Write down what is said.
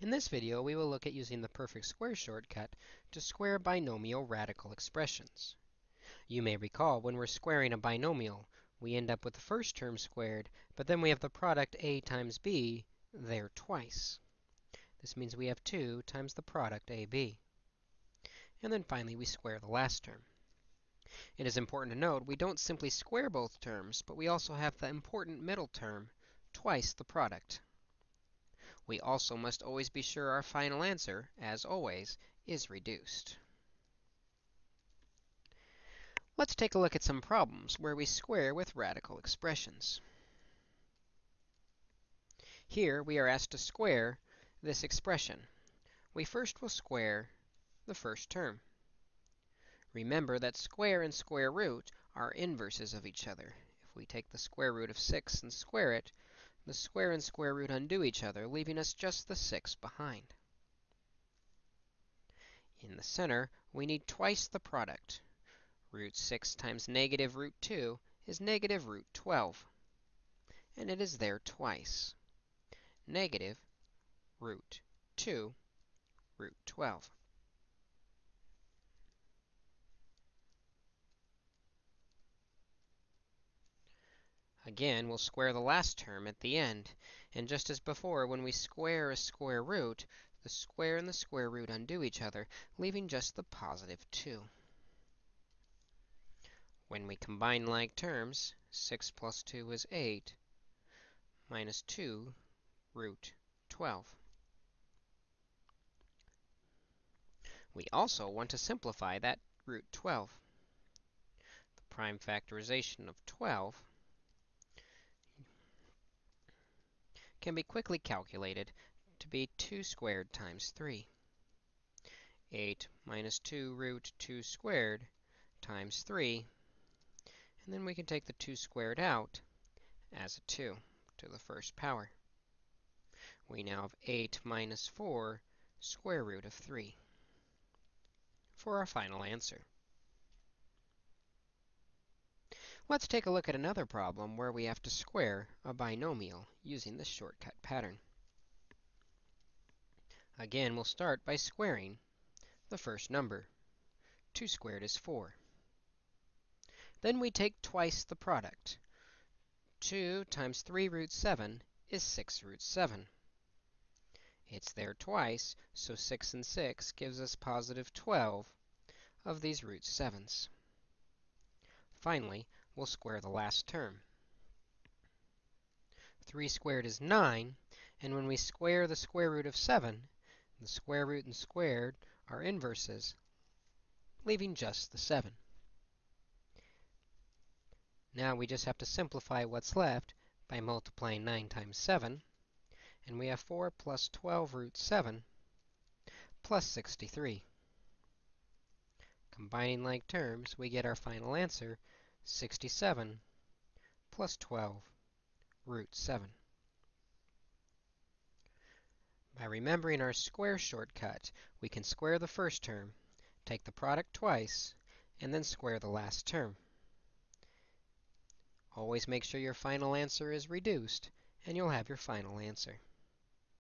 In this video, we will look at using the perfect square shortcut to square binomial radical expressions. You may recall when we're squaring a binomial, we end up with the first term squared, but then we have the product a times b there twice. This means we have 2 times the product ab. And then finally, we square the last term. It is important to note we don't simply square both terms, but we also have the important middle term, twice the product. We also must always be sure our final answer, as always, is reduced. Let's take a look at some problems where we square with radical expressions. Here, we are asked to square this expression. We first will square the first term. Remember that square and square root are inverses of each other. If we take the square root of 6 and square it, the square and square root undo each other, leaving us just the 6 behind. In the center, we need twice the product. Root 6 times negative root 2 is negative root 12. And it is there twice. Negative root 2 root 12. Again, we'll square the last term at the end. And just as before, when we square a square root, the square and the square root undo each other, leaving just the positive 2. When we combine like terms, 6 plus 2 is 8, minus 2 root 12. We also want to simplify that root 12. The prime factorization of 12 can be quickly calculated to be 2 squared times 3. 8 minus 2 root 2 squared times 3. And then we can take the 2 squared out as a 2 to the first power. We now have 8 minus 4 square root of 3 for our final answer. Let's take a look at another problem where we have to square a binomial using the shortcut pattern. Again, we'll start by squaring the first number. 2 squared is 4. Then we take twice the product. 2 times 3 root 7 is 6 root 7. It's there twice, so 6 and 6 gives us positive 12 of these root 7s. Finally, we'll square the last term. 3 squared is 9, and when we square the square root of 7, the square root and squared are inverses, leaving just the 7. Now we just have to simplify what's left by multiplying 9 times 7, and we have 4 plus 12 root 7 plus 63. Combining like terms, we get our final answer, 67 plus 12 root 7. By remembering our square shortcut, we can square the first term, take the product twice, and then square the last term. Always make sure your final answer is reduced, and you'll have your final answer.